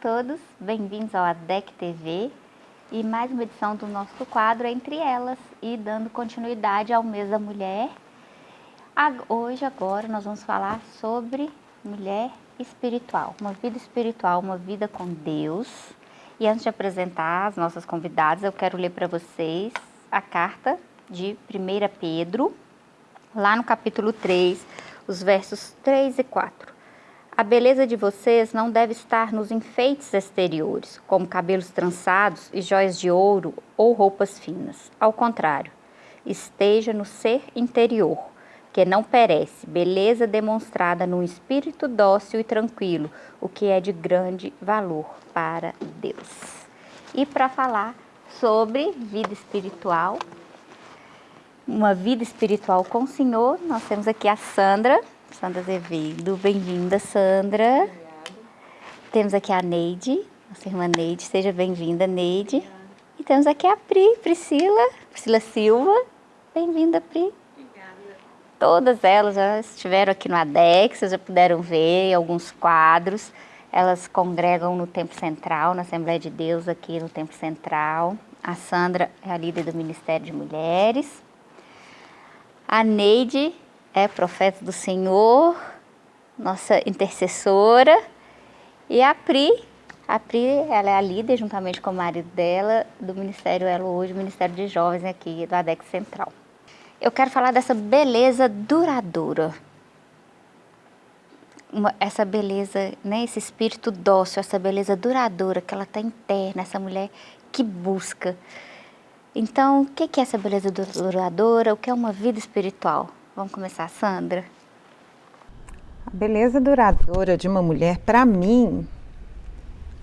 Todos, bem-vindos ao ADEC TV e mais uma edição do nosso quadro Entre Elas e dando continuidade ao mês da mulher. Hoje, agora, nós vamos falar sobre mulher espiritual, uma vida espiritual, uma vida com Deus. E antes de apresentar as nossas convidadas, eu quero ler para vocês a carta de 1 Pedro, lá no capítulo 3, os versos 3 e 4. A beleza de vocês não deve estar nos enfeites exteriores, como cabelos trançados e joias de ouro ou roupas finas. Ao contrário, esteja no ser interior, que não perece, beleza demonstrada num espírito dócil e tranquilo, o que é de grande valor para Deus. E para falar sobre vida espiritual, uma vida espiritual com o Senhor, nós temos aqui a Sandra. Sandra Azevedo. Bem-vinda, Sandra. Obrigada. Temos aqui a Neide, nossa irmã Neide. Seja bem-vinda, Neide. Obrigada. E temos aqui a Pri, Priscila, Priscila Silva. Bem-vinda, Pri. Obrigada. Todas elas já estiveram aqui no ADEX, vocês já puderam ver alguns quadros. Elas congregam no Templo Central, na Assembleia de Deus aqui no Templo Central. A Sandra é a líder do Ministério de Mulheres. A Neide é profeta do Senhor, nossa intercessora. E a Pri, a Pri, ela é a líder, juntamente com o marido dela, do Ministério Elo Hoje, Ministério de Jovens aqui do ADEC Central. Eu quero falar dessa beleza duradoura. Uma, essa beleza, né, esse espírito dócil, essa beleza duradoura que ela está interna, essa mulher que busca. Então, o que é essa beleza duradoura? O que é uma vida espiritual? Vamos começar, Sandra? A beleza duradoura de uma mulher, para mim,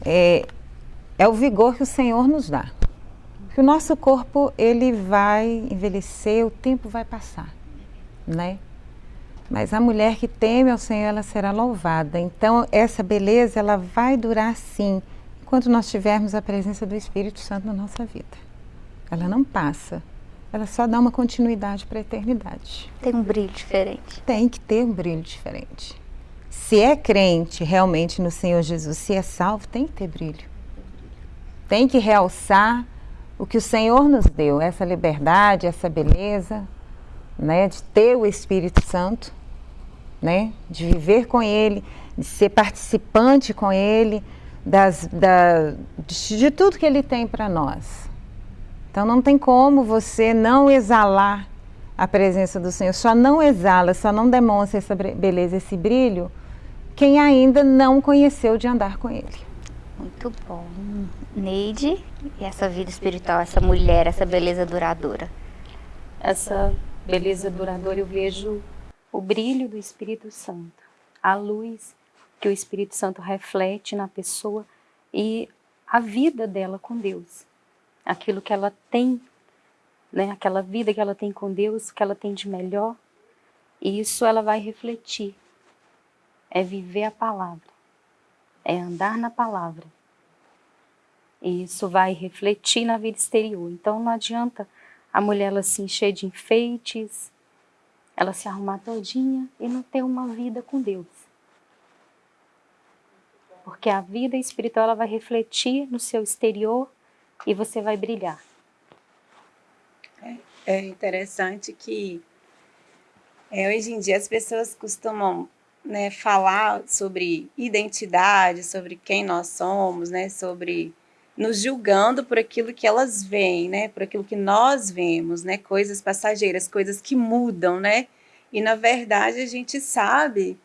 é, é o vigor que o Senhor nos dá. Que o nosso corpo, ele vai envelhecer, o tempo vai passar, né? Mas a mulher que teme ao Senhor, ela será louvada. Então, essa beleza, ela vai durar sim, enquanto nós tivermos a presença do Espírito Santo na nossa vida. Ela não passa ela só dá uma continuidade para a eternidade. Tem um brilho diferente. Tem que ter um brilho diferente. Se é crente realmente no Senhor Jesus, se é salvo, tem que ter brilho. Tem que realçar o que o Senhor nos deu, essa liberdade, essa beleza, né, de ter o Espírito Santo, né, de viver com Ele, de ser participante com Ele, das, da, de, de tudo que Ele tem para nós. Então não tem como você não exalar a presença do Senhor. Só não exala, só não demonstra essa beleza, esse brilho, quem ainda não conheceu de andar com Ele. Muito bom. Neide, e essa vida espiritual, essa mulher, essa beleza duradoura? Essa beleza duradoura eu vejo o brilho do Espírito Santo, a luz que o Espírito Santo reflete na pessoa e a vida dela com Deus aquilo que ela tem, né, aquela vida que ela tem com Deus, que ela tem de melhor, e isso ela vai refletir. É viver a palavra, é andar na palavra. E isso vai refletir na vida exterior. Então não adianta a mulher ela se encher de enfeites, ela se arrumar todinha e não ter uma vida com Deus. Porque a vida espiritual ela vai refletir no seu exterior e você vai brilhar. É, é interessante que é, hoje em dia as pessoas costumam né, falar sobre identidade, sobre quem nós somos, né, sobre nos julgando por aquilo que elas veem, né, por aquilo que nós vemos, né, coisas passageiras, coisas que mudam, né, e na verdade a gente sabe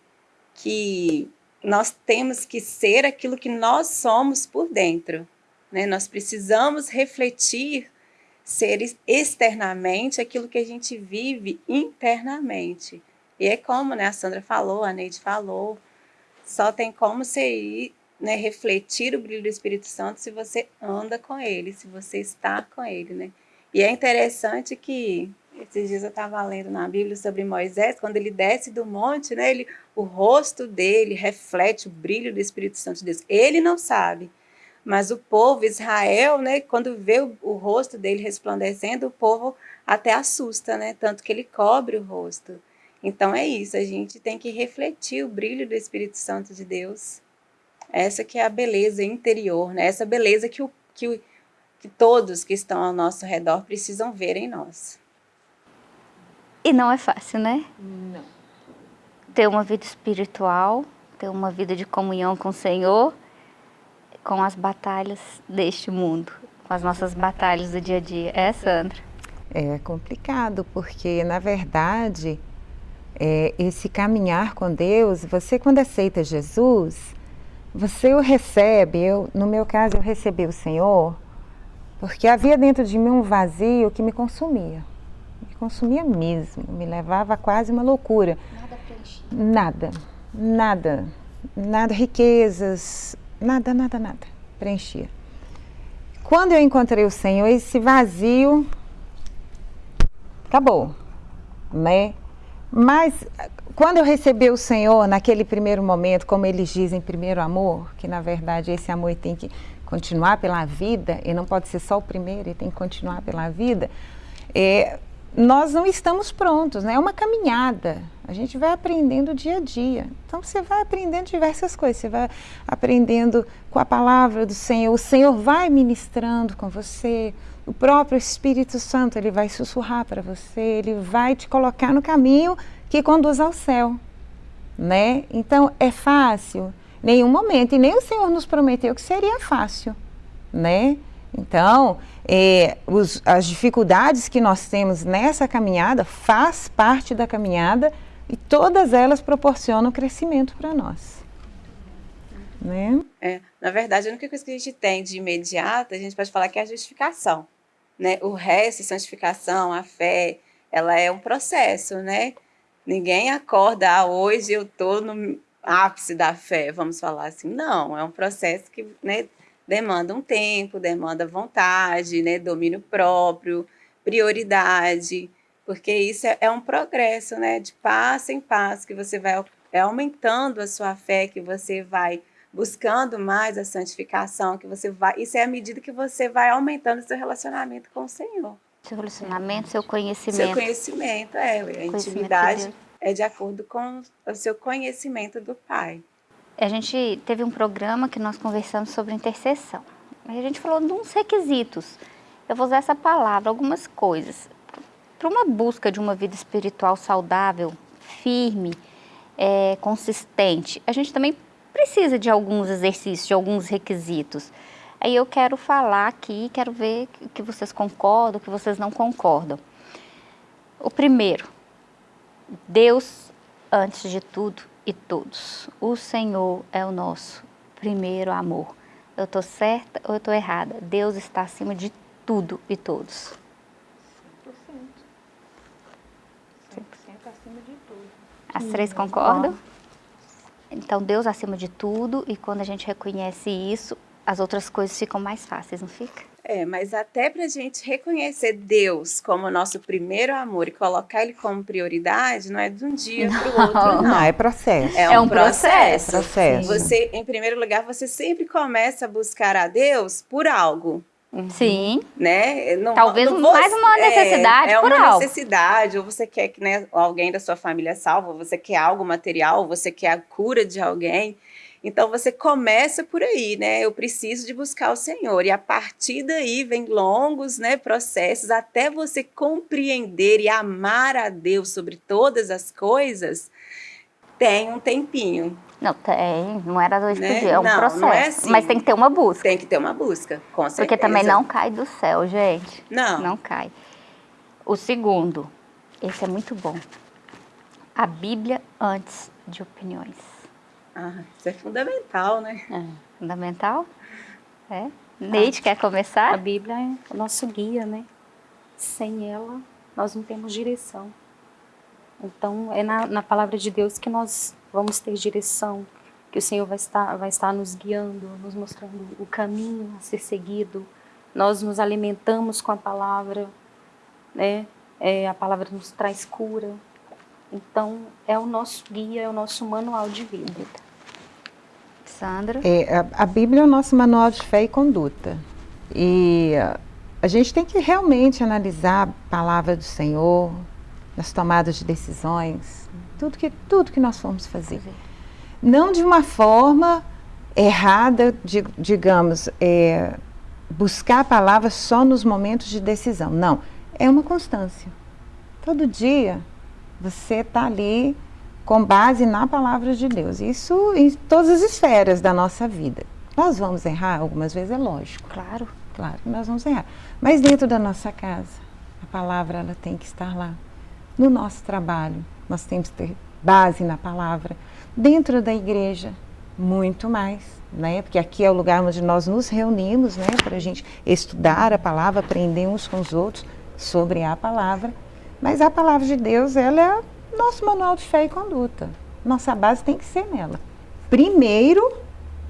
que nós temos que ser aquilo que nós somos por dentro, né? Nós precisamos refletir, ser externamente aquilo que a gente vive internamente. E é como né, a Sandra falou, a Neide falou, só tem como ser né, refletir o brilho do Espírito Santo se você anda com ele, se você está com ele. Né? E é interessante que esses dias eu estava lendo na Bíblia sobre Moisés, quando ele desce do monte, né, ele, o rosto dele reflete o brilho do Espírito Santo de Deus. Ele não sabe, mas o povo, Israel, né, quando vê o, o, rosto dele resplandecendo, o povo até assusta, né? Tanto que ele cobre o rosto. Então é isso, a gente tem que refletir o brilho do Espírito Santo de Deus Essa que é a beleza interior, né? Essa beleza que, o, que, o, que todos que estão ao nosso redor precisam ver em nós. E não é fácil, né? Não. Ter uma vida espiritual, ter uma vida de comunhão com o Senhor, com as batalhas deste mundo, com as nossas batalhas do dia a dia. É, Sandra? É complicado, porque na verdade, é, esse caminhar com Deus, você quando aceita Jesus, você o recebe, eu, no meu caso eu recebi o Senhor, porque havia dentro de mim um vazio que me consumia. Me consumia mesmo, me levava a quase uma loucura. Nada preenchido. Nada, nada, nada, riquezas, nada, nada, nada, preenchia. Quando eu encontrei o Senhor, esse vazio acabou, né? Mas quando eu recebi o Senhor naquele primeiro momento, como eles dizem, primeiro amor, que na verdade esse amor tem que continuar pela vida e não pode ser só o primeiro, ele tem que continuar pela vida. É, nós não estamos prontos, né? É uma caminhada. A gente vai aprendendo dia a dia. Então você vai aprendendo diversas coisas. Você vai aprendendo com a palavra do Senhor. O Senhor vai ministrando com você. O próprio Espírito Santo ele vai sussurrar para você. Ele vai te colocar no caminho que conduz ao céu, né? Então é fácil? Nenhum momento. E nem o Senhor nos prometeu que seria fácil, né? Então, é, os, as dificuldades que nós temos nessa caminhada faz parte da caminhada e todas elas proporcionam crescimento para nós. Né? É, na verdade, a única coisa que a gente tem de imediato, a gente pode falar que é a justificação. Né? O resto, santificação, a fé, ela é um processo, né? Ninguém acorda, ah, hoje eu estou no ápice da fé, vamos falar assim. Não, é um processo que né, demanda um tempo, demanda vontade, né, domínio próprio, prioridade, porque isso é, é um progresso, né, de passo em passo, que você vai é aumentando a sua fé, que você vai buscando mais a santificação, que você vai, isso é a medida que você vai aumentando seu relacionamento com o Senhor. Seu relacionamento, seu conhecimento. Seu conhecimento, é, a intimidade de é de acordo com o seu conhecimento do Pai. A gente teve um programa que nós conversamos sobre intercessão. A gente falou de uns requisitos. Eu vou usar essa palavra, algumas coisas. Para uma busca de uma vida espiritual saudável, firme, é, consistente, a gente também precisa de alguns exercícios, de alguns requisitos. Aí eu quero falar aqui, quero ver que vocês concordam, que vocês não concordam. O primeiro, Deus antes de tudo e todos. O Senhor é o nosso primeiro amor. Eu estou certa ou eu estou errada? Deus está acima de tudo e todos. 100%. 100% acima de tudo. As três concordam? Então, Deus acima de tudo, e quando a gente reconhece isso, as outras coisas ficam mais fáceis, não fica? É, mas até para a gente reconhecer Deus como nosso primeiro amor e colocar Ele como prioridade, não é de um dia para o outro, não. Não, é processo. É um, É um processo. processo. Você, em primeiro lugar, você sempre começa a buscar a Deus por algo, Sim. né? Não, Talvez não mais uma necessidade é, é por uma algo. necessidade, ou você quer que né, alguém da sua família salve, ou você quer algo material, ou você quer a cura de alguém. Então você começa por aí, né? Eu preciso de buscar o Senhor. E a partir daí vem longos né, processos até você compreender e amar a Deus sobre todas as coisas. Tem um tempinho. Não, tem. Não era dois Né? dia, é um Não, não é processo. assim. Mas tem que ter uma busca. Tem que ter uma busca, com certeza. Porque também não cai do céu, gente. Não. Não cai. O segundo, esse é muito bom. A Bíblia antes de opiniões. Ah, isso é fundamental, né? É. Fundamental? É. Neide, quer A começar? Bíblia é o nosso guia, né? Sem ela, nós não temos direção. Então, é na, na palavra de Deus que nós vamos ter direção, que o Senhor vai estar, vai estar nos guiando, nos mostrando o caminho a ser seguido. Nós nos alimentamos com a palavra, né? É, a palavra nos traz cura. Então, é o nosso guia, é o nosso manual de vida. Sandra? É, a, a Bíblia é o nosso manual de fé e conduta. E ah, a gente tem que realmente analisar a palavra do Senhor nas tomadas de decisões, tudo que, tudo que nós formos fazer. Não de uma forma errada, de, digamos, é, buscar a palavra só nos momentos de decisão. Não, é uma constância. Todo dia você está ali com base na palavra de Deus. Isso em todas as esferas da nossa vida. Nós vamos errar algumas vezes, é lógico. Claro. Claro, nós vamos errar. Mas dentro da nossa casa, a palavra ela tem que estar lá. No nosso trabalho, nós temos que ter base na palavra. Dentro da igreja, muito mais, né? Porque aqui é o lugar onde nós nos reunimos, né? Para a gente estudar a palavra, aprender uns com os outros sobre a palavra. Mas a palavra de Deus, ela é nosso manual de fé e conduta. Nossa base tem que ser nela. Primeiro,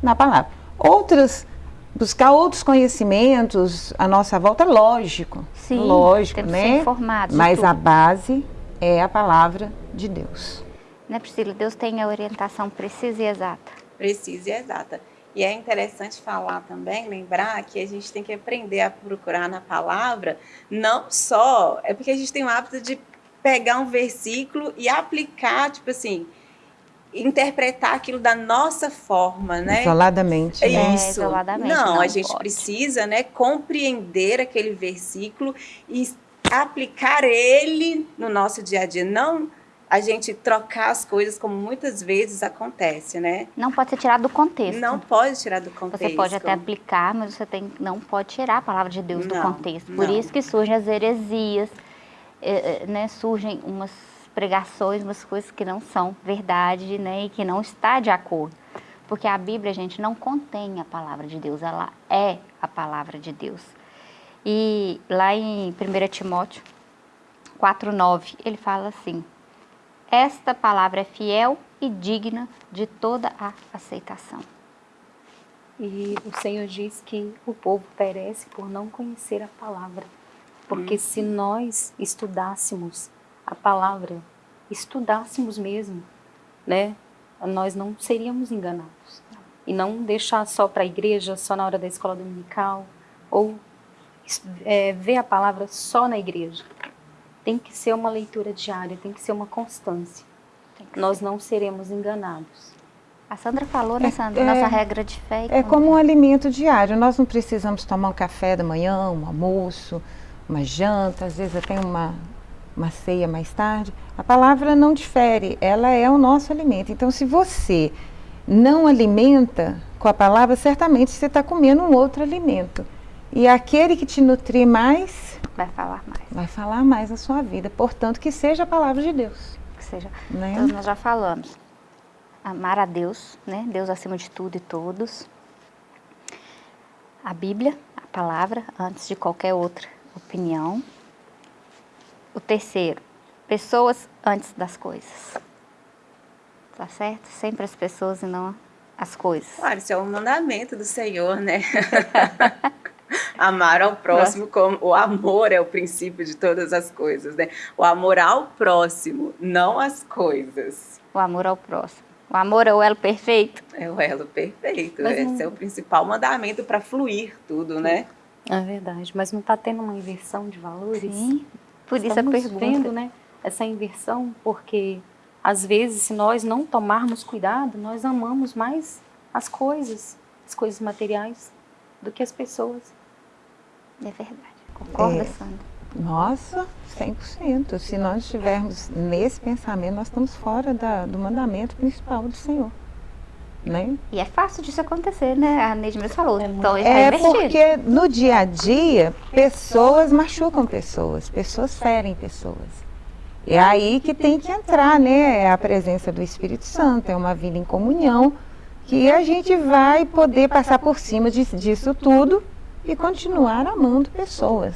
na palavra. Outras, buscar outros conhecimentos à nossa volta, lógico. Sim, lógico, né? de Mas a tudo. base é a palavra de Deus. Né, Priscila? Deus tem a orientação precisa e exata. precisa e exata. E é interessante falar também, lembrar que a gente tem que aprender a procurar na palavra, não só, é porque a gente tem o hábito de pegar um versículo e aplicar, tipo assim, interpretar aquilo da nossa forma, né? Isoladamente. É né? isso. isoladamente, Não, não a gente pode. precisa, né, compreender aquele versículo e aplicar ele no nosso dia a dia, não a gente trocar as coisas como muitas vezes acontece, né? Não pode ser tirado do contexto. Não pode tirar do contexto. Você pode até aplicar, mas você tem, não pode tirar a palavra de Deus do Não, contexto. Por não. isso que surgem as heresias, eh, eh, né? surgem umas pregações, umas coisas que não são verdade né? e que não está de acordo. Porque a Bíblia, gente, não contém a palavra de Deus, ela é a palavra de Deus. E lá em 1 Timóteo 4,9, ele fala assim: Esta palavra é fiel e digna de toda a aceitação. E o Senhor diz que o povo perece por não conhecer a palavra. Porque se nós estudássemos a palavra, estudássemos mesmo, né, nós não seríamos enganados. E não deixar só para a igreja, só na hora da escola dominical, ou é, ver a palavra só na igreja. Tem que ser uma leitura diária, tem que ser uma constância. Tem que Nós não seremos enganados. A Sandra falou, né, É- Sandra? é- Nossa regra de fé. e É como um alimento diário. Nós não precisamos tomar um café da manhã, um almoço, uma janta, às vezes até uma, uma ceia mais tarde. A palavra não difere, ela é o nosso alimento. Então, se você não alimenta com a palavra, certamente você está comendo um outro alimento. E aquele que te nutrir mais Vai falar mais. vai falar mais na sua vida. Portanto, que seja a palavra de Deus. Que seja. Né? Então, nós já falamos. Amar a Deus, né? Deus acima de tudo e todos. A Bíblia, a palavra, antes de qualquer outra opinião. O terceiro, pessoas antes das coisas. Tá certo? Sempre as pessoas e não as coisas. Claro, isso é um mandamento do Senhor, né? Amar ao próximo como o amor é o princípio de todas as coisas, né? O amor ao próximo, não às coisas. O amor ao próximo. O amor é o elo perfeito. É o elo perfeito. Mas Esse não- é o principal mandamento para fluir tudo, né? É verdade, mas não está tendo uma inversão de valores? Sim. Por isso a pergunta. vendo, né, essa inversão, porque às vezes se nós não tomarmos cuidado, nós amamos mais as coisas, as coisas materiais, do que as pessoas. É verdade. Concorda, É. Sandra? Nossa, 100%. Se nós estivermos nesse pensamento, nós estamos fora da- do mandamento principal do Senhor. Né? E é fácil disso acontecer, né? A Neide mesmo falou. É então, ele É tá invertido. porque no dia a dia, pessoas machucam pessoas, pessoas ferem pessoas. É aí que tem que entrar, né? É a presença do Espírito Santo, é uma vida em comunhão, que a gente vai poder passar por cima dis- disso tudo e continuar amando pessoas.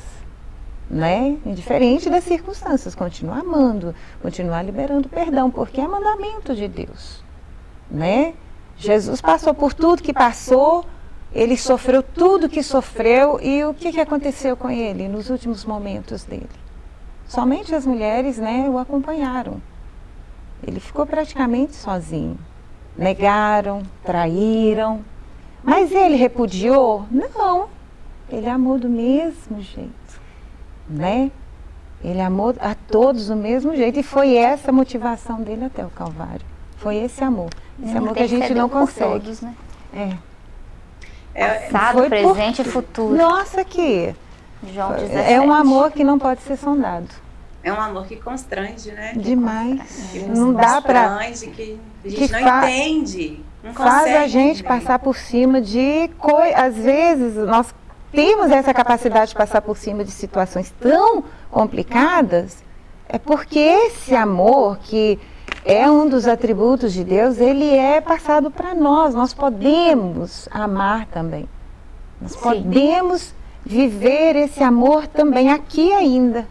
Né? Indiferente das circunstâncias, continuar amando, continuar liberando perdão, porque é mandamento de Deus. Né? Jesus passou por tudo que passou, ele sofreu tudo que sofreu e o que, que aconteceu com ele nos últimos momentos dele? Somente as mulheres né, o acompanharam. Ele ficou praticamente sozinho. Negaram, traíram. Mas ele repudiou? Não. Ele amou do mesmo jeito. Né? Ele amou a todos do mesmo jeito. E foi essa a motivação dele até o Calvário. Foi esse amor. Esse amor que a gente não consegue. Todos, né? É. É, Passado, Foi presente por... e futuro. Nossa, que João 17. É um amor que não pode ser sondado. É um amor que constrange, né? Demais. Que não dá para que a gente que não fa... entende. Não faz a gente entender. passar por cima de coisas. Às vezes nós temos essa capacidade de passar por cima de situações tão complicadas, é porque esse amor que é um dos atributos de Deus, ele é passado para nós. Nós podemos amar também. Nós Sim. podemos viver esse amor também aqui ainda.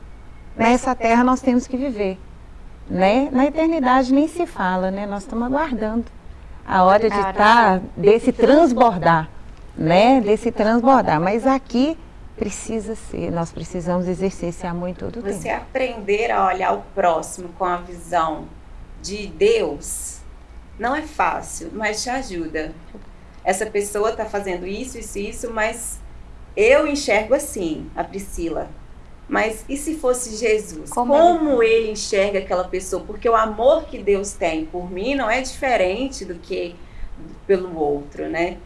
Nessa terra nós temos que viver. Né? Na eternidade nem se fala, né? Nós estamos aguardando a hora de estar, tá, desse transbordar, né? Desse transbordar. Mas aqui precisa ser, nós precisamos exercer esse amor em todo o tempo. Você aprender a olhar o próximo com a visão de Deus não é fácil, mas te ajuda. Essa pessoa está fazendo isso, isso, isso, mas eu enxergo assim, a Priscila. Mas e se fosse Jesus? Como, Como ele... ele enxerga aquela pessoa? Porque o amor que Deus tem por mim não é diferente do que pelo outro, né?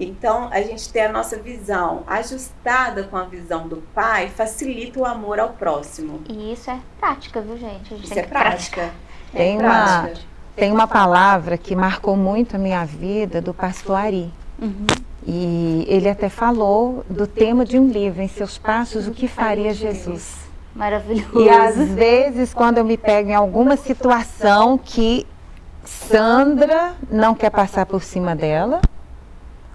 Então, a gente ter a nossa visão ajustada com a visão do Pai facilita o amor ao próximo. E isso é prática, viu, gente? isso é prática. Tem, uma, tem uma palavra que marcou muito a minha vida do pastor Ari. Uhum. E ele até falou do tema de um livro, Em Seus Passos, o que faria Jesus. Maravilhoso. E às vezes, quando eu me pego em alguma situação que Sandra não quer passar por cima dela,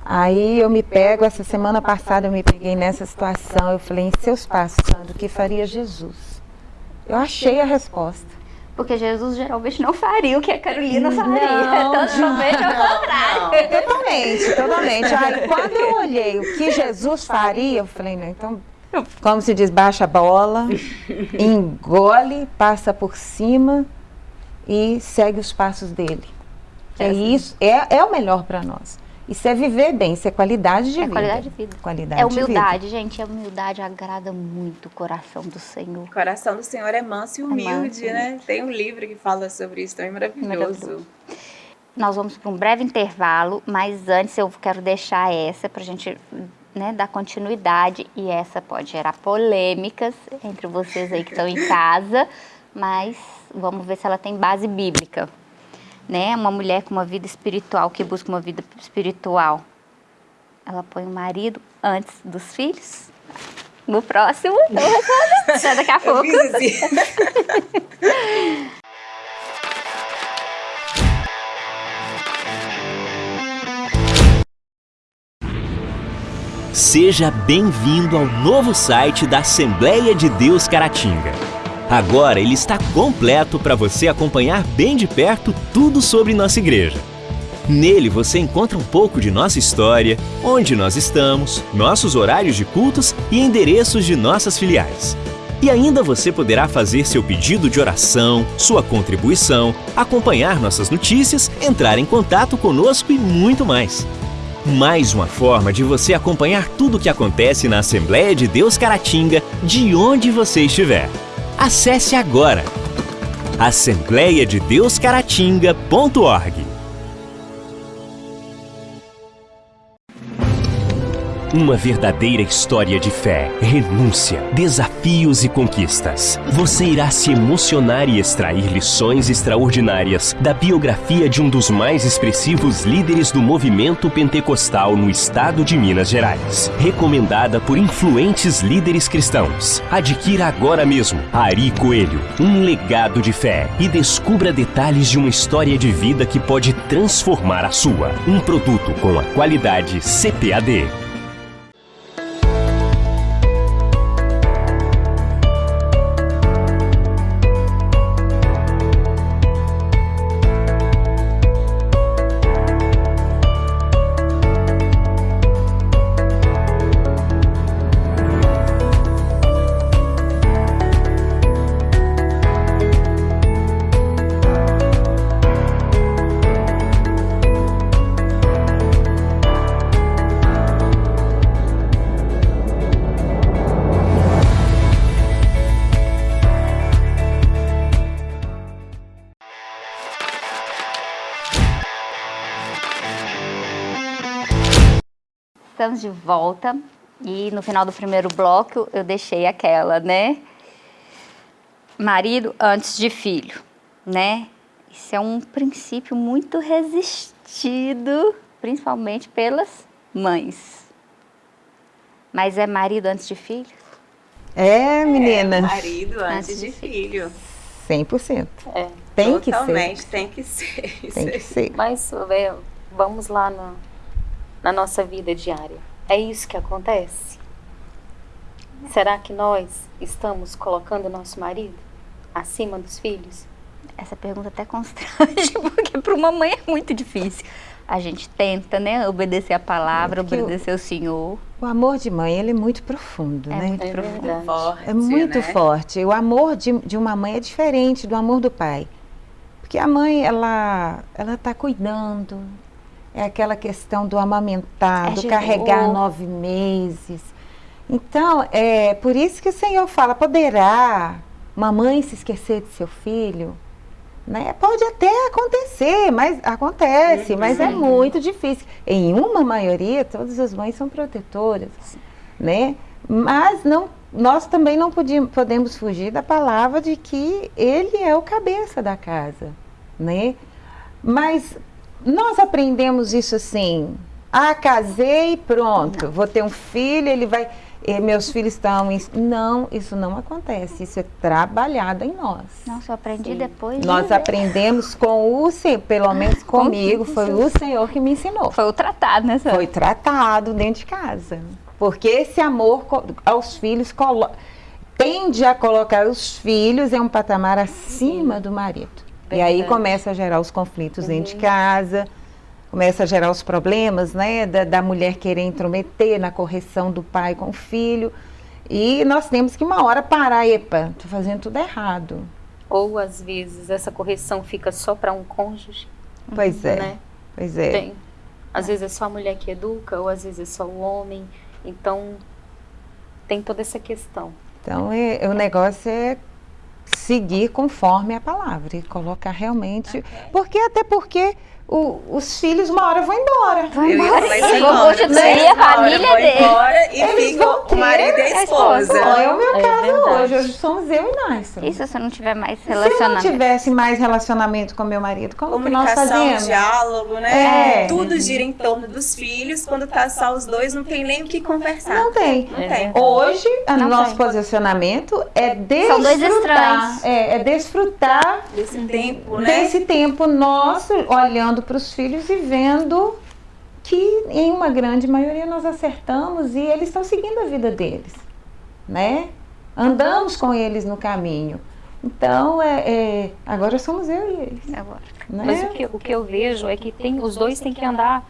aí eu me pego, essa semana passada eu me peguei nessa situação, eu falei, em seus passos, Sandra, o que faria Jesus? Eu achei a resposta. Porque Jesus geralmente não faria o que a Carolina faria. Não, totalmente ao contrário. Totalmente, totalmente. Aí, quando eu olhei o que Jesus faria, eu falei, não, então, como se diz, baixa a bola, engole, passa por cima e segue os passos dele. É, é isso, é, é o melhor para nós. Isso é viver bem, isso é qualidade de é vida. qualidade de vida. Qualidade é humildade, gente. A humildade agrada muito o coração do Senhor. O coração do Senhor é manso e é humilde, é manso, né? Tem um livro que fala sobre isso, também maravilhoso. maravilhoso. Nós vamos para um breve intervalo, mas antes eu quero deixar essa para a gente né, dar continuidade. E essa pode gerar polêmicas entre vocês aí que estão em casa, mas vamos ver se ela tem base bíblica né? Uma mulher com uma vida espiritual, que busca uma vida espiritual, ela põe o marido antes dos filhos? No próximo, já daqui a pouco. Assim. Seja bem-vindo ao novo site da Assembleia de Deus Caratinga. Agora ele está completo para você acompanhar bem de perto tudo sobre nossa igreja. Nele você encontra um pouco de nossa história, onde nós estamos, nossos horários de cultos e endereços de nossas filiais. E ainda você poderá fazer seu pedido de oração, sua contribuição, acompanhar nossas notícias, entrar em contato conosco e muito mais. Mais uma forma de você acompanhar tudo o que acontece na Assembleia de Deus Caratinga, de onde você estiver. Acesse agora assembleia Uma verdadeira história de fé, renúncia, desafios e conquistas. Você irá se emocionar e extrair lições extraordinárias da biografia de um dos mais expressivos líderes do movimento pentecostal no estado de Minas Gerais. Recomendada por influentes líderes cristãos. Adquira agora mesmo Ari Coelho, um legado de fé e descubra detalhes de uma história de vida que pode transformar a sua. Um produto com a qualidade CPAD. De volta e no final do primeiro bloco eu deixei aquela, né? Marido antes de filho, né? Isso é um princípio muito resistido, principalmente pelas mães. Mas é marido antes de filho? É, menina. É, marido antes, Antes de, de filho. 100%. É. Tem que ser. Totalmente, tem que ser. Isso Tem que ser. Mas é, vamos lá no- na nossa vida diária. É isso que acontece? Será que nós estamos colocando o nosso marido acima dos filhos? Essa pergunta até constrange, porque para uma mãe é muito difícil. A gente tenta, né, obedecer a palavra, É, porque o- obedecer o Senhor. O amor de mãe, ele é muito profundo, É né? muito É profundo. verdade. Forte, É muito né? forte. O amor de, de uma mãe é diferente do amor do pai. Porque a mãe, ela ela está cuidando. É aquela questão do amamentar, É do carregar nove meses. Então, é por isso que o Senhor fala, poderá uma mãe se esquecer de seu filho? Né? Pode até acontecer, mas acontece, mas é muito difícil. Em uma maioria, todas as mães são protetoras, né? Mas não, nós também não podíamos, podemos fugir da palavra de que ele é o cabeça da casa, né? Mas nós aprendemos isso assim, ah, casei, pronto, vou ter um filho, ele vai, eh, meus filhos estão, em... não, isso não acontece, isso é trabalhado em nós. Nossa, eu aprendi Sim. depois de Nós ver. aprendemos com o Senhor, pelo menos comigo, foi o Senhor que me ensinou. Foi o tratado, né, Sandra? Foi tratado dentro de casa. Porque esse amor aos filhos colo- tende a colocar os filhos em um patamar acima do marido. E aí Verdade. começa a gerar os conflitos dentro de casa, começa a gerar os problemas, né, da, da mulher querer intrometer na correção do pai com o filho. E nós temos que uma hora parar, epa, tô fazendo tudo errado. Ou às vezes essa correção fica só para um cônjuge, Pois é, né? pois é. Tem. Às vezes é só a mulher que educa, ou às vezes é só o homem. Então, tem toda essa questão. Então, é- o negócio é seguir conforme a palavra e colocar realmente. Porque até porque o- os filhos uma hora vão embora. Vai Eu ia embora. Eu isso constituir a hora família vão dele. embora e Eles fica vão o marido e a esposa. esposa. Bom, é o meu É caso verdade. hoje. Hoje somos eu e Nastro. E se você não tiver mais Se eu não relacionamento? tivesse mais relacionamento com meu marido, como que nós Comunicação, fazíamos? diálogo, né? É. Tudo gira em torno dos filhos. Quando tá só os dois, não tem nem o que conversar. Não tem. Não É tem. verdade. Hoje, o Não nosso tem. posicionamento é São dois desfrutar. estranhos. É, é desfrutar Desse tempo, né? desse tempo nosso, olhando para os filhos e vendo que em uma grande maioria nós acertamos e eles estão seguindo a vida deles, né? Andamos com eles no caminho. Então, é, é, agora somos eu e eles, Agora. né? Mas o que, o que eu vejo é que tem, os dois têm que andar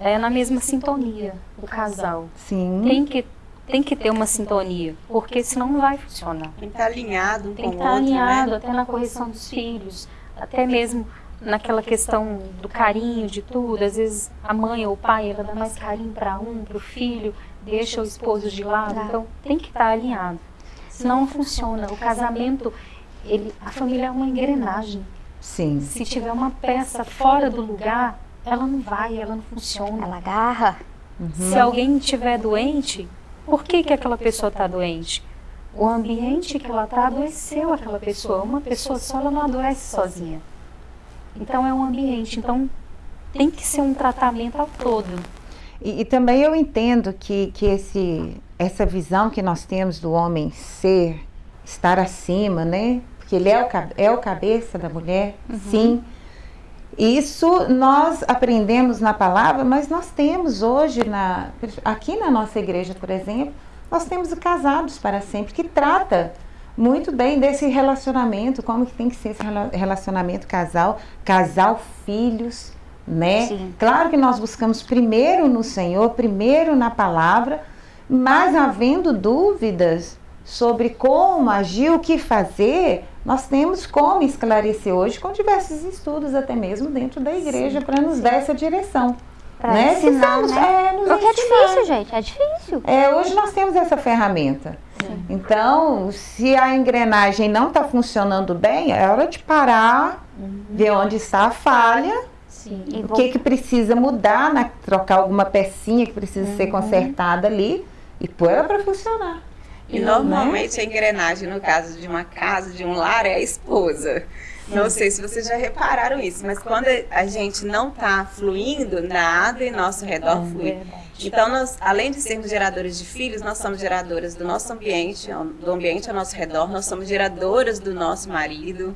é, na mesma sintonia, o casal. Sim, Tem que, tem que ter uma sintonia, porque senão não vai funcionar. Tem que estar alinhado um Tem com que o estar outro, alinhado né? até na correção dos filhos, até mesmo naquela questão do carinho de tudo. Às vezes a mãe ou o pai ela dá mais carinho para um, para o filho, deixa o esposo de lado. Tá. Então tem que estar alinhado. Senão não funciona. O casamento, ele, a família é uma engrenagem. sim. Se tiver uma peça fora do lugar, ela não vai, ela não funciona. Ela agarra. Se alguém estiver doente, por que, que aquela pessoa está doente? O ambiente que ela está adoeceu aquela pessoa. Uma pessoa só ela não adoece sozinha. Então é um ambiente. Então tem que ser um tratamento ao todo. E, e também eu entendo que, que esse, essa visão que nós temos do homem ser, estar acima, né? Porque ele é o, é o cabeça da mulher, sim. Isso nós aprendemos na palavra, mas nós temos hoje, na, aqui na nossa igreja, por exemplo, nós temos o Casados para Sempre, que trata muito bem desse relacionamento, como que tem que ser esse rela- relacionamento casal, casal, filhos, né? Sim. Claro que nós buscamos primeiro no Senhor, primeiro na palavra, mas havendo dúvidas sobre como agir, o que fazer, nós temos como esclarecer hoje com diversos estudos, até mesmo dentro da igreja, para nos dar essa direção. Pra né? ensinar, Precisamos, né? é, nos Porque é ensinar. difícil, gente. É difícil. É, hoje nós temos essa ferramenta. Então, se a engrenagem não está funcionando bem, é hora de parar, ver onde está a falha Sim. O que, que precisa mudar, né? trocar alguma pecinha que precisa uhum. ser consertada ali e pôr ela para funcionar. E normalmente né? a engrenagem, no caso de uma casa, de um lar, é a esposa. Não sei se vocês já repararam isso, mas quando a gente não está fluindo, nada em nosso redor é flui. Então, nós, além de sermos geradores de filhos, nós somos geradoras do nosso ambiente, do ambiente ao nosso redor, nós somos geradoras do nosso marido,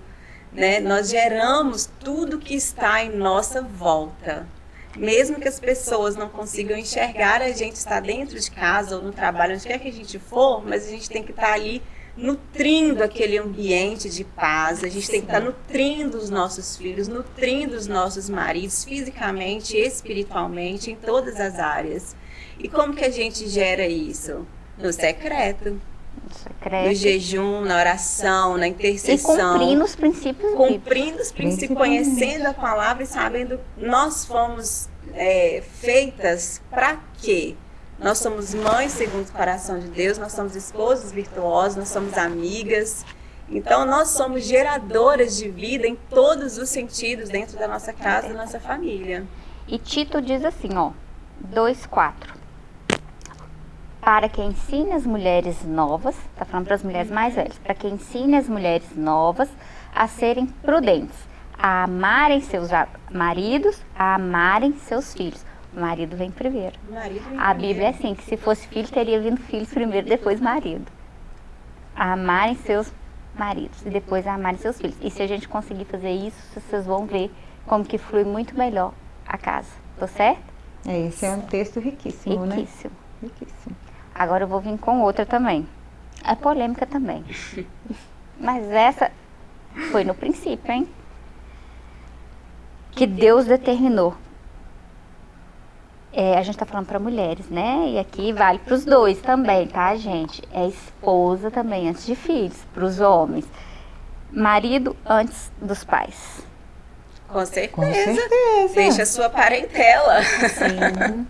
né? Nós geramos tudo que está em nossa volta. Mesmo que as pessoas não consigam enxergar, a gente está dentro de casa ou no trabalho, onde quer que a gente for, mas a gente tem que estar ali nutrindo aquele ambiente de paz, a gente tem que estar nutrindo os nossos filhos, nutrindo os nossos maridos, fisicamente, espiritualmente, em todas as áreas. E como que a gente gera isso? No secreto. Secreto. No jejum, na oração, na intercessão. E cumprindo os princípios Cumprindo os princípios, conhecendo a palavra e sabendo nós fomos é, feitas para quê? Nós somos mães segundo o coração de Deus, nós somos esposas virtuosas, nós somos amigas. Então, nós somos geradoras de vida em todos os sentidos dentro da nossa casa, da nossa família. E Tito diz assim, ó, 2,4. Para que ensine as mulheres novas, tá falando para as mulheres mais velhas, para que ensine as mulheres novas a serem prudentes, a amarem seus maridos, a amarem seus filhos marido vem primeiro. Marido vem a Bíblia é assim, que se fosse filho, teria vindo filhos primeiro, depois marido. amarem seus maridos e depois amarem seus filhos. E se a gente conseguir fazer isso, vocês vão ver como que flui muito melhor a casa. Tô certo? É, esse é um texto riquíssimo, né? riquíssimo. né? Riquíssimo. Agora eu vou vir com outra também. É polêmica também. Mas essa foi no princípio, hein? Que Deus determinou é, a gente está falando para mulheres, né? E aqui vale para os dois também, tá, gente? É esposa também antes de filhos, para os homens. Marido antes dos pais. Com certeza. Com certeza. Deixa a sua parentela. Sim.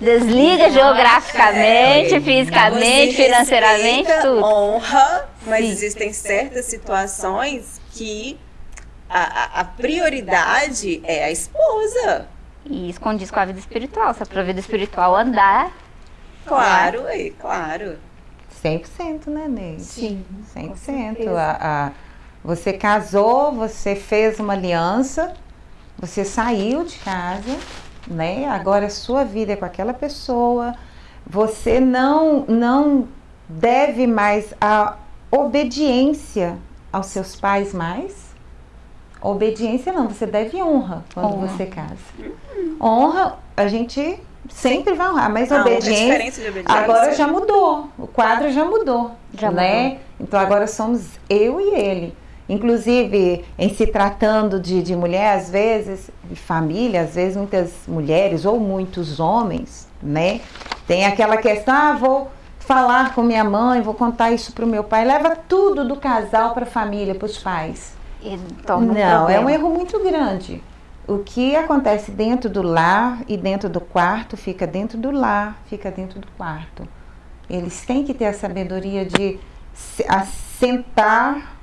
Desliga geograficamente, é, fisicamente, financeiramente, tudo. Honra, mas Sim. existem certas situações que a, a prioridade é a esposa. E isso condiz com a vida espiritual. Se é para a vida espiritual andar. Claro, né? claro. 100%, né, Neide? Sim. 100%. A, a, você casou, você fez uma aliança, você saiu de casa, né? Agora a sua vida é com aquela pessoa. Você não, não deve mais a obediência aos seus pais mais. Obediência não, você deve honra quando honra. você casa. Honra, a gente sempre vai honrar, mas não, obediência, é obediência, agora já mudou. O quadro já mudou, já né? Mudou. Então agora somos eu e ele. Inclusive, em se tratando de, de mulher, às vezes, de família, às vezes muitas mulheres ou muitos homens, né? Tem aquela questão, ah, vou falar com minha mãe, vou contar isso para o meu pai. Leva tudo do casal para a família, para os pais. Não, é um erro muito grande. O que acontece dentro do lar e dentro do quarto fica dentro do lar, fica dentro do quarto. Eles têm que ter a sabedoria de sentar,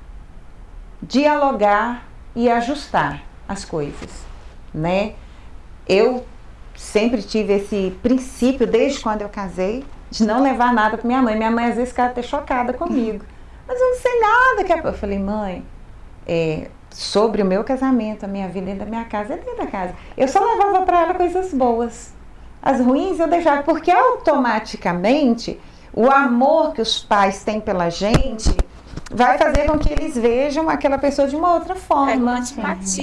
dialogar e ajustar as coisas, né? Eu sempre tive esse princípio desde quando eu casei de não levar nada para minha mãe. Minha mãe às vezes ficava até chocada comigo. Mas eu não sei nada que é... Eu falei, mãe, é, sobre o meu casamento, a minha vida dentro da minha casa, é dentro da casa. Eu só levava para ela coisas boas. As ruins eu deixava, porque automaticamente o amor que os pais têm pela gente vai fazer com que eles vejam aquela pessoa de uma outra forma. É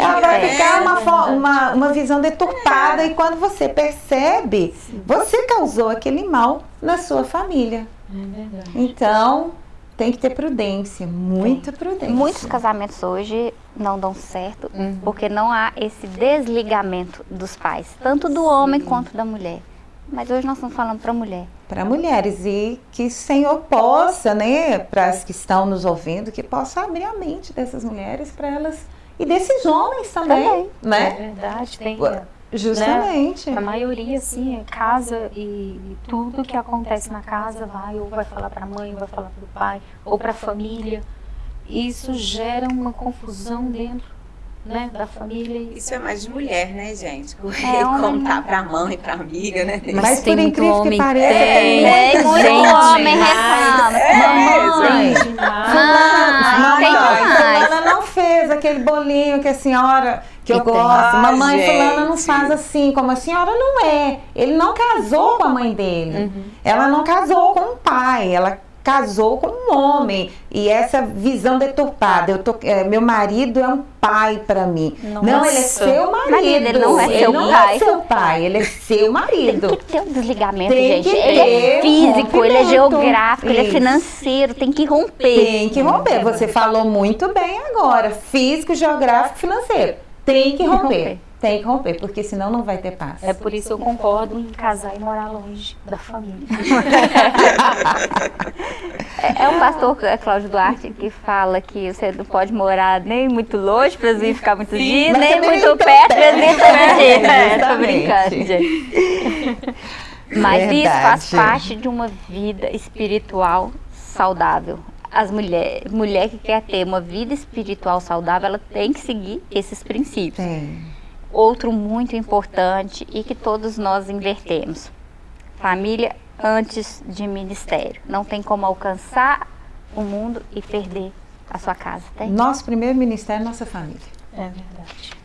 Ela vai é, ficar uma, uma, uma visão deturpada é. e quando você percebe, você causou aquele mal na sua família. É então, tem que ter prudência, muita prudência. Muitos casamentos hoje não dão certo uhum. porque não há esse desligamento dos pais, tanto do Sim. homem quanto da mulher. Mas hoje nós estamos falando para mulher. Para mulheres e que o Senhor possa, né, para as que estão nos ouvindo, que possa abrir a mente dessas mulheres para elas e desses homens também, também. né? É verdade, tem. Justamente. Né? A maioria, assim, é casa e, e, tudo que acontece na casa vai ou vai falar para a mãe, ou vai falar para o pai, ou para a família. Isso gera uma confusão dentro né, da família. Isso é mais de mulher, né, gente? É, homem contar não. pra mãe, pra amiga, né? Mas, tem por incrível que homem pareça, tem. tem É, muita muito gente. homem reclama. Mamãe, Mãe, mamãe, tem mais. fulana não fez aquele bolinho que a senhora, que eu tem. gosto. Ah, mamãe, fulana não gente. faz assim, como a senhora não é. Ele não casou com a mãe dele. Ela não casou com o pai, ela casou com um homem. E essa visão deturpada, eu tô, é, meu marido é um pai para mim. Não, ele é Nossa. seu marido. Marido, ele não é Ele seu não pai. é seu pai, ele é seu Tem marido. que ter um desligamento, Tem gente. que Ele é físico, ele é geográfico, ele é Isso. financeiro, tem que romper. Tem que romper. Você falou muito bem agora. Físico, geográfico, financeiro. Tem que romper. Tem que romper, porque senão não vai ter paz. É por isso que eu concordo em casar e morar longe da família. É, é o pastor é, Cláudio Duarte que fala que você não pode morar nem muito longe para vir ficar muito dias, nem muito perto para todo dia. É, tô brincando, gente. Mas isso faz Verdade. parte de uma vida espiritual saudável. As mulheres, mulher que quer ter uma vida espiritual saudável, ela tem que seguir esses princípios. Tem. Outro muito importante e que todos nós invertemos. Família antes de ministério. Não tem como alcançar o mundo e perder a sua casa. Tem? Nosso primeiro ministério é nossa família. É verdade.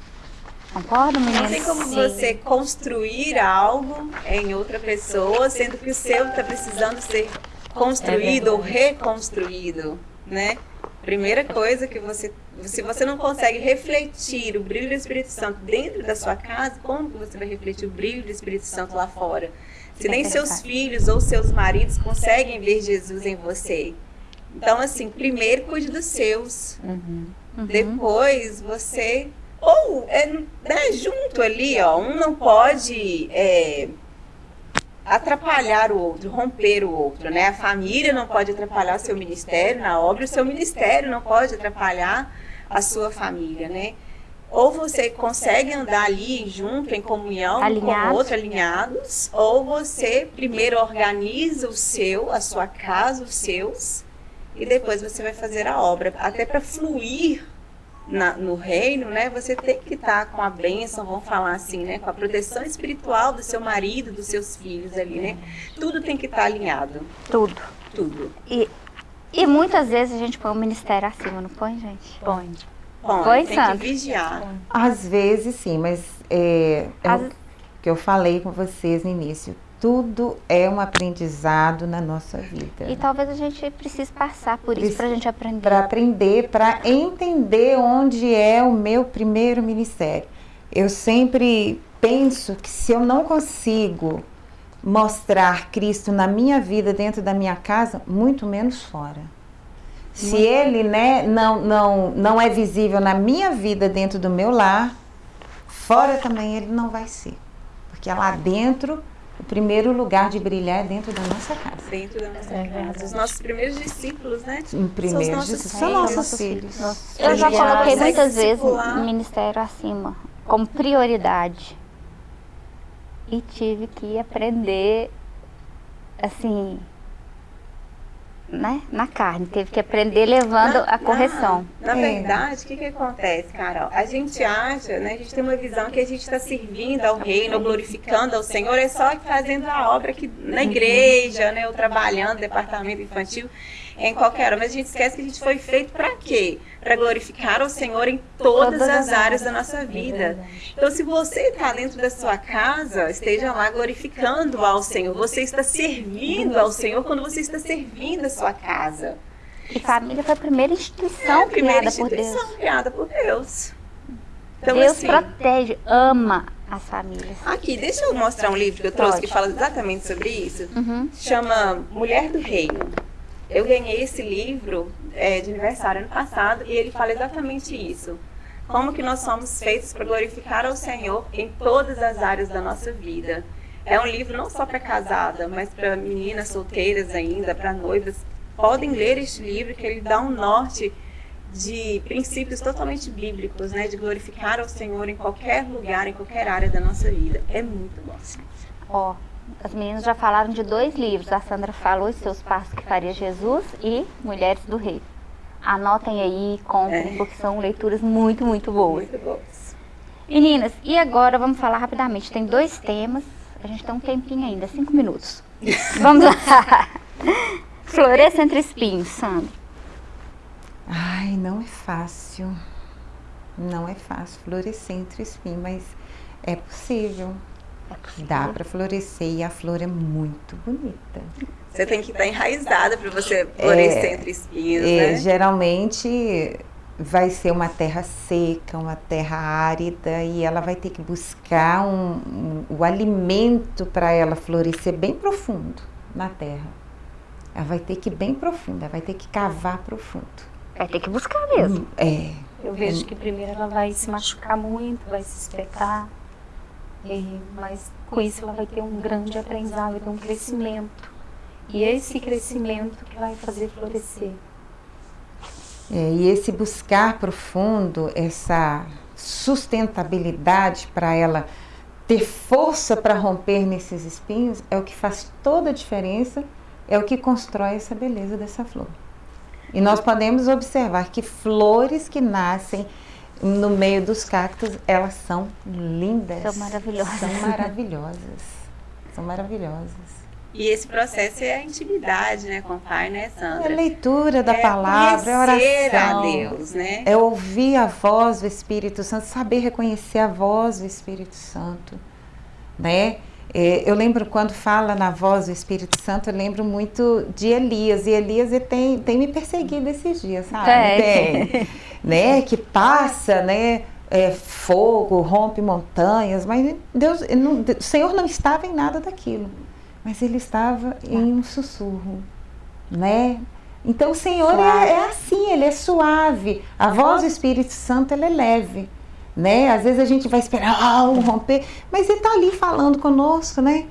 Concorda, Não meninas? tem como você construir algo em outra pessoa, sendo que o seu está precisando ser construído ou reconstruído, né? Primeira coisa que você, se você não consegue refletir o brilho do Espírito Santo dentro da sua casa, como que você vai refletir o brilho do Espírito Santo lá fora? Se É nem seus filhos ou seus maridos conseguem ver Jesus em você. Então, assim, primeiro cuide dos seus. Uhum. Depois você. Ou é, né, junto ali, ó, um não pode é, atrapalhar o outro, romper o outro, né? A família não pode atrapalhar o seu ministério na obra, o seu ministério não pode atrapalhar a sua família, né? Ou você consegue andar ali junto, em comunhão com Alinhados. o outro, alinhados, ou você primeiro organiza o seu, a sua casa, os seus, e depois você vai fazer a obra. Até para fluir na- no reino, né? Você tem que estar com a bênção, vamos falar assim, né? Com a proteção espiritual do seu marido, dos seus filhos ali, né? Tudo tem que estar alinhado, Tudo. tudo. E, e muitas vezes a gente põe o ministério acima, não põe, gente? Põe. Bom, Foi, tem Sandra? que vigiar. Às vezes sim, mas é, é Às- o que eu falei com vocês no início. Tudo é um aprendizado na nossa vida. E talvez a gente precise passar por isso Preci- pra gente aprender. para aprender, para entender onde é o meu primeiro ministério. Eu sempre penso que se eu não consigo mostrar Cristo na minha vida, dentro da minha casa, muito menos fora. Se ele né, não, não, não é visível na minha vida, dentro do meu lar, fora também ele não vai ser. Porque é lá dentro, o primeiro lugar de brilhar é dentro da nossa casa. Dentro da nossa É casa. Os nossos primeiros discípulos, né? Em primeiro, nossos são filhos. nossos filhos. Eu já coloquei muitas vezes o ministério acima, como prioridade. E tive que aprender, assim, né? Na carne. Teve que aprender levando Na- a correção. Na, na verdade, o que, que acontece, Carol? A gente acha, né? A gente tem uma visão que a gente está servindo ao reino, glorificando ao Senhor, é só fazendo a obra aqui na igreja, né? Ou trabalhando, departamento infantil, em qualquer hora. Mas a gente esquece que a gente foi feito para quê? Para glorificar ao Senhor em todas, as as áreas da nossa vida. Então, se você está dentro da sua casa, esteja lá glorificando ao Senhor. Você está servindo ao Senhor quando você está servindo a sua casa. E família foi a primeira instituição É a primeira criada por Deus. instituição criada por Deus. Então, Deus assim, protege, ama as famílias. aqui, deixa eu mostrar um livro que eu trouxe Pode. que fala exatamente sobre isso. Uhum. Chama Mulher do Reino. Eu ganhei esse livro é, de aniversário ano passado e ele fala exatamente isso. Como que nós somos feitos para glorificar ao Senhor em todas as áreas da nossa vida. É um livro não só para casada, mas para meninas solteiras ainda, para noivas. Podem ler este livro que ele dá um norte de princípios totalmente bíblicos, né? De glorificar ao Senhor em qualquer lugar, em qualquer área da nossa vida. É muito bom. Ó, as meninas já falaram de dois livros. A Sandra falou Os Seus Passos que Faria Jesus e Mulheres do Rei. Anotem aí, comprem, É. porque são leituras muito, muito boas. Muito boas. Meninas, e agora vamos falar rapidamente. Tem dois temas. A gente tem um tempinho ainda, cinco minutos. Vamos lá. Floresça entre espinhos, Sandra. Ai, não é fácil. Não é fácil florescer entre espinhos, mas é possível. Dá para florescer e a flor é muito bonita. Você tem que estar enraizada para você florescer entre espinhos, É, né? geralmente vai ser uma terra seca, uma terra árida e ela vai ter que buscar um, um- o alimento para ela florescer bem profundo na terra. Ela vai ter que ir bem profunda, vai ter que cavar profundo. Vai ter que buscar mesmo. É, Eu vejo que primeiro ela vai se machucar muito, vai se espetar, mas com isso ela vai ter um grande aprendizado, vai ter um crescimento. E esse crescimento que vai fazer florescer. É, e esse buscar profundo, essa sustentabilidade para ela ter força para romper nesses espinhos, é o que faz toda a diferença, é o que constrói essa beleza dessa flor. E nós podemos observar que flores que nascem no meio dos cactos, elas são lindas. São maravilhosas. São maravilhosas. São maravilhosas. E esse processo é a intimidade, né, com o Pai, né, É Sandra? a leitura da É palavra, é oração. a Deus, né? É ouvir a voz do Espírito Santo, saber reconhecer a voz do Espírito Santo, né? É, eu lembro quando fala na voz do Espírito Santo, eu lembro muito de Elias. E Elias tem, tem me perseguido esses dias, sabe? Tem. Tem, né? Que passa, né? é, fogo, rompe montanhas, mas Deus, não- o Senhor não estava em nada daquilo, mas ele estava em um sussurro, né? Então o Senhor é, é assim, ele é suave. A voz do Espírito Santo ela é leve, né? Às vezes a gente vai esperar ah, um romper, mas ele está ali falando conosco, né?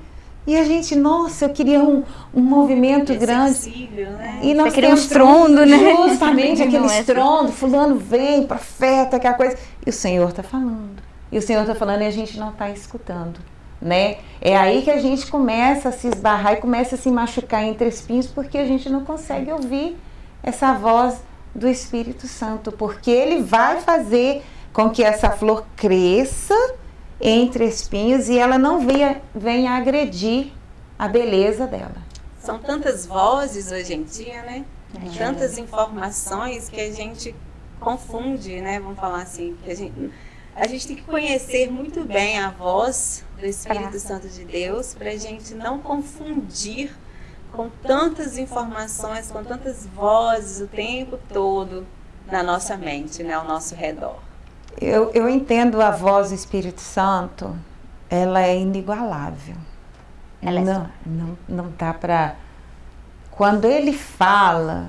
E a gente, nossa, eu queria um, um movimento É grande. sensível, né? E nós um temos estrondo, né? Justamente Não aquele é só- estrondo, fulano vem, profeta, aquela coisa. E o Senhor está falando. E o Senhor está falando e a gente não está escutando. Né? É aí que a gente começa a se esbarrar e começa a se machucar entre espinhos porque a gente não consegue ouvir essa voz do Espírito Santo, porque ele vai fazer com que essa flor cresça entre espinhos e ela não venha, venha agredir a beleza dela. São tantas vozes hoje em dia, né? Tantas informações que a gente confunde, né? Vamos falar assim, que a gente, a gente tem que conhecer muito bem a voz do Espírito Pra- Santo de Deus para a gente não confundir com tantas informações, com tantas vozes o tempo todo na nossa mente, né? Ao nosso redor. Eu, eu entendo a voz do Espírito Santo, ela é inigualável. Ela é não, não, não dá para. Quando ele fala,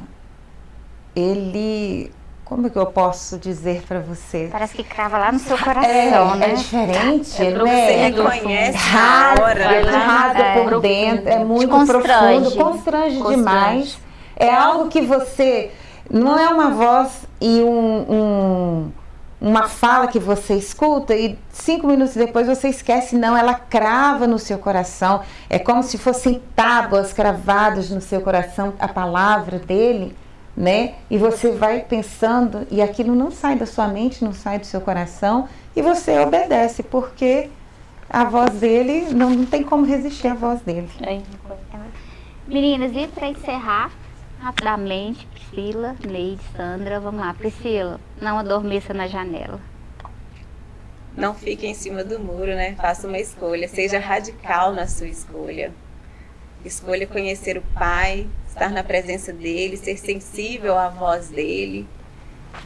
ele. Como que eu posso dizer para você? Parece que crava lá no seu É, coração, né? é diferente, É né? você É reconhece na rasga, hora, ele né? rasga É, por dentro, é muito constrange. profundo, constrange, Constrange. demais. É algo que você não é uma voz e um, um- uma fala que você escuta e cinco minutos depois você esquece, não, ela crava no seu coração. É como se fossem tábuas cravadas no seu coração, a palavra dele, né? E você vai pensando e aquilo não sai da sua mente, não sai do seu coração e você obedece, porque a voz dele, não, não tem como resistir à voz dele. Meninas, e para encerrar, rapidamente, Priscila, Neide, Sandra, vamos lá. Priscila, não adormeça na janela. Não fique em cima do muro, né? Faça uma escolha, seja radical na sua escolha. Escolha conhecer o Pai, estar na presença dele, ser sensível à voz dele,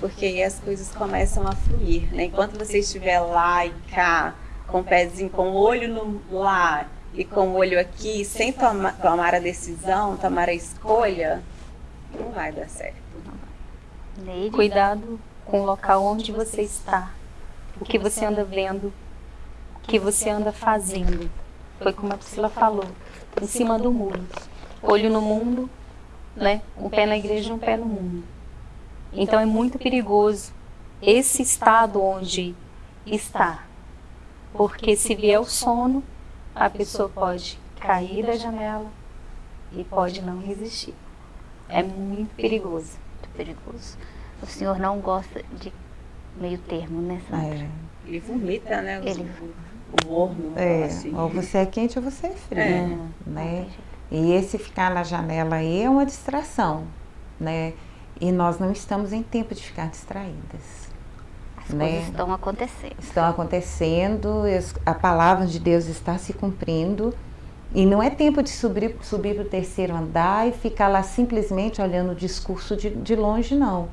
porque aí as coisas começam a fluir, né? Enquanto você estiver lá e cá, com o pezinho, com o olho no lá e com o olho aqui, sem toma- tomar a decisão, tomar a escolha, não vai dar certo. Neide, Cuidado com o local onde você está, o que você anda vendo, o que você anda fazendo. Foi como a Priscila falou, em cima do muro. Olho no mundo, né? Um pé na igreja e um pé no mundo. Então é muito perigoso esse estado onde está. Porque se vier o sono, a pessoa pode cair da janela e pode não resistir. É muito perigoso. muito perigoso. O Senhor não gosta de meio termo, né, Sandra? É. Ele vomita, né? Ele- O, morno. É, assim. ou você é quente ou você é frio, É. Né? E esse ficar na janela aí é uma distração, né? E nós não estamos em tempo de ficar distraídas. As né? coisas estão acontecendo. Estão acontecendo, a palavra de Deus está se cumprindo e não é tempo de subir, subir para o terceiro andar e ficar lá simplesmente olhando o discurso de, de longe, não.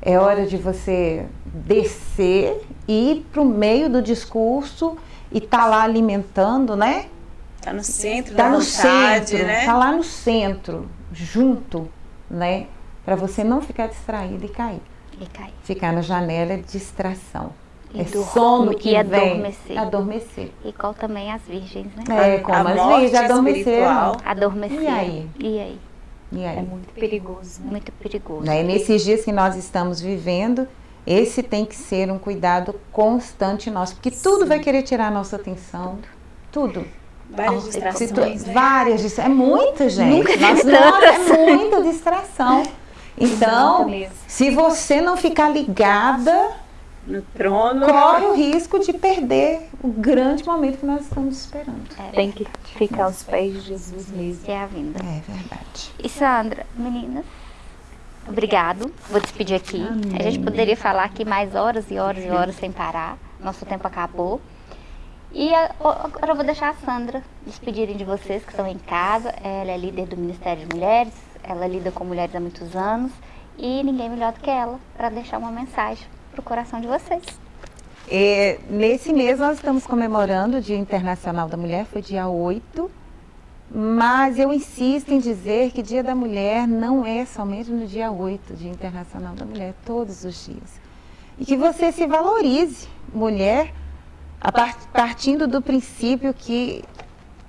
É hora de você descer, ir para o meio do discurso e estar lá alimentando, né? Tá no centro Tá da no vontade, centro, né? tá lá no centro, junto, né? Para você não ficar distraído e cair. E cai. Ficar na janela é distração. É sono que e vem. adormecer. Adormecer. Igual também as virgens, né? É, como a as virgens adormeceram. Adormecer. E aí? E aí? E aí? É muito perigoso. né? Muito perigoso. Né? E nesses dias que nós estamos vivendo, esse tem que ser um cuidado constante nosso, porque tudo vai querer tirar a nossa atenção. Tudo. Várias distrações, né? Várias distrações. É muita, gente. Nunca Nossa, é muita distração. Então, se você não ficar ligada, No trono. corre o risco de perder o grande momento que nós estamos esperando. Tem que ficar aos pés de Jesus mesmo. É a vinda. É verdade. E Sandra, meninas, obrigado. Vou despedir aqui. A gente poderia falar aqui mais horas e horas e horas sem parar. Nosso tempo acabou. E agora eu vou deixar a Sandra despedirem de vocês que estão em casa. Ela é líder do Ministério de Mulheres, ela lida com mulheres há muitos anos e ninguém melhor do que ela para deixar uma mensagem para o coração de vocês. É, nesse mês nós estamos comemorando o Dia Internacional da Mulher, foi dia 8, mas eu insisto em dizer que Dia da Mulher não é somente no dia 8, Dia Internacional da Mulher, todos os dias. E que você se valorize, mulher, partindo do princípio que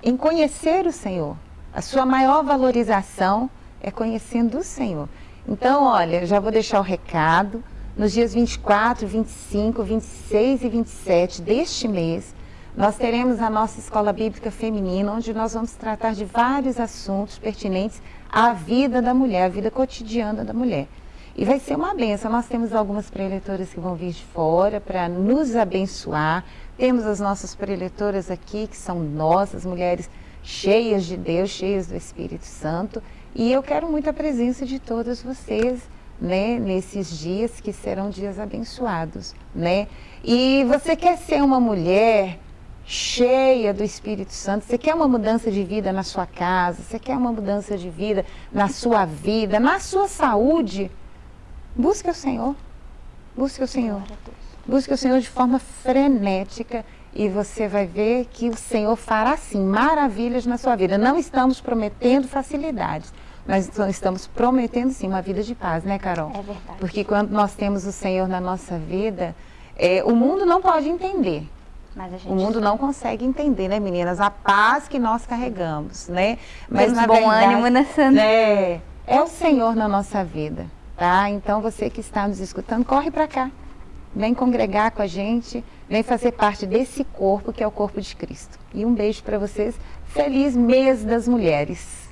em conhecer o Senhor, a sua maior valorização é conhecendo o Senhor. Então, olha, já vou deixar o recado. Nos dias 24, 25, 26 e 27 deste mês, nós teremos a nossa escola bíblica feminina, onde nós vamos tratar de vários assuntos pertinentes à vida da mulher, à vida cotidiana da mulher. E vai ser uma benção. Nós temos algumas preletoras que vão vir de fora para nos abençoar. Temos as nossas preletoras aqui, que são nossas mulheres cheias de Deus, cheias do Espírito Santo. E eu quero muito a presença de todas vocês, né, nesses dias que serão dias abençoados, né? E você quer ser uma mulher cheia do Espírito Santo, você quer uma mudança de vida na sua casa, você quer uma mudança de vida na sua vida, na sua saúde, busque o Senhor. Busque o Senhor. Busque o Senhor de forma frenética e você vai ver que o Senhor fará sim maravilhas na sua vida. Não estamos prometendo facilidades, mas então estamos prometendo sim uma vida de paz, né, Carol? É verdade. Porque quando nós temos o Senhor na nossa vida, é, o mundo não pode entender. Mas O mundo não consegue entender, né, meninas? A paz que nós carregamos, né? Temos na bom verdade, ânimo, né, Sandra? É, é o Senhor na nossa vida, tá? Então você que está nos escutando, corre para cá. Vem congregar com a gente, vem fazer parte desse corpo que é o corpo de Cristo. E um beijo para vocês. Feliz mês das mulheres.